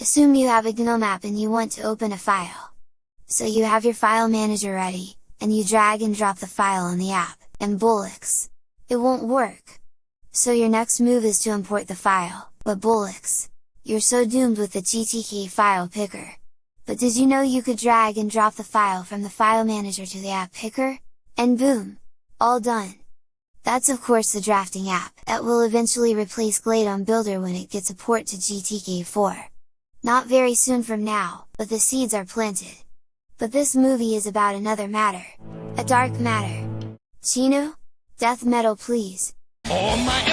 Assume you have a GNOME app and you want to open a file. So you have your file manager ready, and you drag and drop the file in the app, and bullocks! It won't work! So your next move is to import the file, but bullocks! You're so doomed with the GTK file picker! But did you know you could drag and drop the file from the file manager to the app picker? And boom! All done! That's of course the drafting app, that will eventually replace Glade on Builder when it gets a port to GTK4 not very soon from now, but the seeds are planted. But this movie is about another matter. A dark matter. Chino? Death metal please! Oh my,